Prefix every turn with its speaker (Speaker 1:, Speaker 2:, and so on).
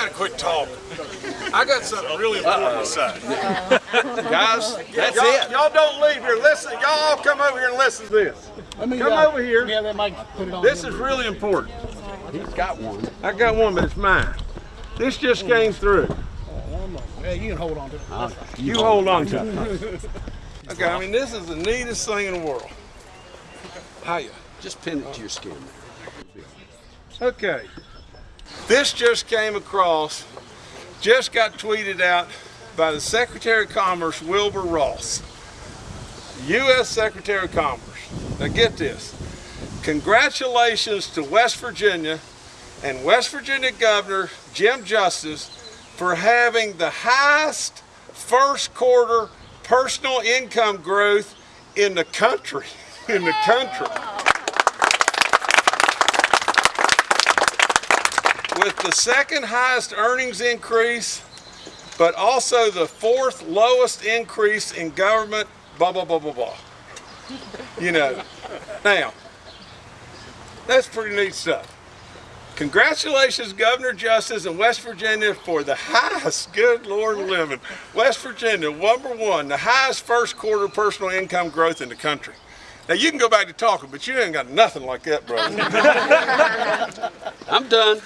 Speaker 1: gotta quit talking. I got something really important to say.
Speaker 2: Guys, that's
Speaker 1: Y'all,
Speaker 2: it.
Speaker 1: y'all don't leave here. Listen, y'all come over here and listen to this.
Speaker 3: Let me,
Speaker 1: Come
Speaker 3: uh,
Speaker 1: over here.
Speaker 3: Yeah, that might put it on.
Speaker 1: This is really important.
Speaker 2: He's got one.
Speaker 1: I got one, but it's mine. This just came through.
Speaker 3: Yeah, you can hold on to it.
Speaker 1: You hold on to it. Okay, I mean, this is the neatest thing in the world. Hiya.
Speaker 2: Just pin it to your skin.
Speaker 1: Okay. This just came across, just got tweeted out by the Secretary of Commerce, Wilbur Ross. U.S. Secretary of Commerce. Now get this. Congratulations to West Virginia and West Virginia Governor Jim Justice for having the highest first quarter personal income growth in the country. In the country. With the second highest earnings increase, but also the fourth lowest increase in government, blah, blah, blah, blah, blah. You know, now, that's pretty neat stuff. Congratulations, Governor Justice in West Virginia for the highest, good Lord living. West Virginia, number one, the highest first quarter personal income growth in the country. Now you can go back to talking, but you ain't got nothing like that, brother.
Speaker 2: I'm done.